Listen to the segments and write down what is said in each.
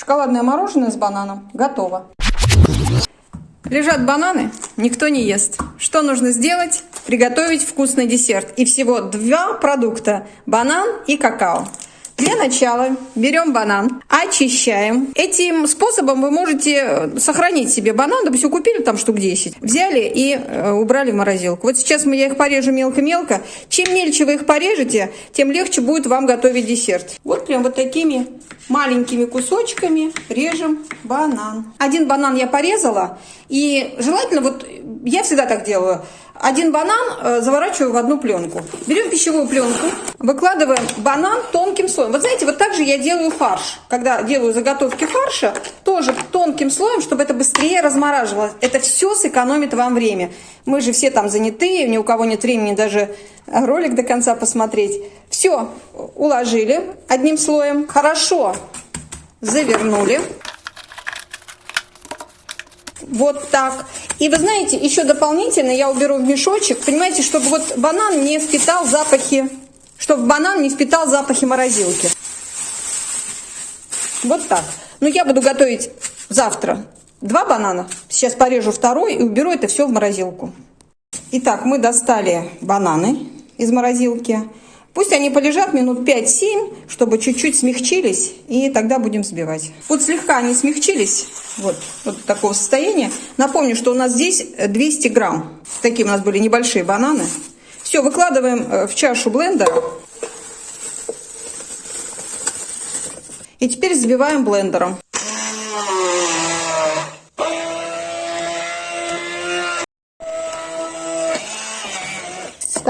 Шоколадное мороженое с бананом готово. Лежат бананы, никто не ест. Что нужно сделать? Приготовить вкусный десерт. И всего два продукта – банан и какао. Для начала берем банан, очищаем. Этим способом вы можете э, сохранить себе банан, допустим, купили там штук 10, взяли и э, убрали в морозилку. Вот сейчас я их порежу мелко-мелко. Чем мельче вы их порежете, тем легче будет вам готовить десерт. Вот прям вот такими маленькими кусочками режем банан. Один банан я порезала, и желательно, вот я всегда так делаю, один банан э, заворачиваю в одну пленку. Берем пищевую пленку, выкладываем банан тонким слоем. Вот знаете, вот так же я делаю фарш. Когда делаю заготовки фарша, тоже тонким слоем, чтобы это быстрее размораживалось. Это все сэкономит вам время. Мы же все там занятые, ни у кого нет времени даже ролик до конца посмотреть. Все, уложили одним слоем. Хорошо завернули. Вот так. И вы знаете, еще дополнительно я уберу в мешочек, понимаете, чтобы вот банан не впитал запахи, чтобы банан не впитал запахи морозилки. Вот так. Но я буду готовить завтра два банана. Сейчас порежу второй и уберу это все в морозилку. Итак, мы достали бананы из морозилки. Пусть они полежат минут 5-7, чтобы чуть-чуть смягчились, и тогда будем взбивать. Вот слегка они смягчились, вот, вот такого состояния. Напомню, что у нас здесь 200 грамм. Такие у нас были небольшие бананы. Все, выкладываем э, в чашу блендера. И теперь взбиваем блендером.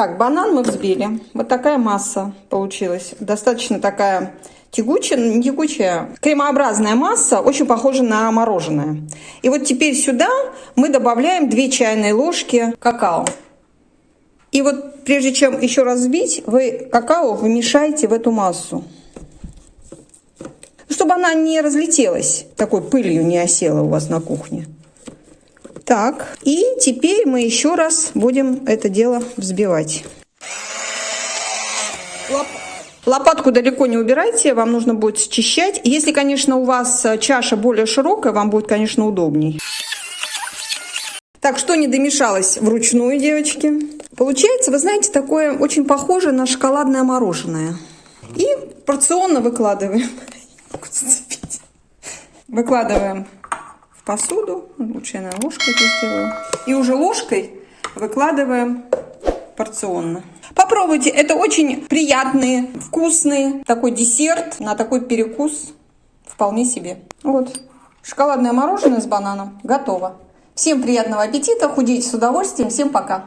Так, банан мы взбили. Вот такая масса получилась. Достаточно такая тягучая, не тягучая, кремообразная масса, очень похожа на мороженое. И вот теперь сюда мы добавляем 2 чайные ложки какао. И вот прежде чем еще раз взбить, вы какао вымешаете в эту массу. Чтобы она не разлетелась, такой пылью не осела у вас на кухне. Так, и теперь мы еще раз будем это дело взбивать. Лопатку далеко не убирайте, вам нужно будет счищать. Если, конечно, у вас чаша более широкая, вам будет, конечно, удобней. Так, что не домешалось вручную, девочки? Получается, вы знаете, такое очень похоже на шоколадное мороженое. И порционно выкладываем. Выкладываем посуду. Лучше я на ложкой это сделаю. И уже ложкой выкладываем порционно. Попробуйте, это очень приятный, вкусный такой десерт на такой перекус. Вполне себе. Вот, шоколадное мороженое с бананом готово. Всем приятного аппетита, худейте с удовольствием. Всем пока!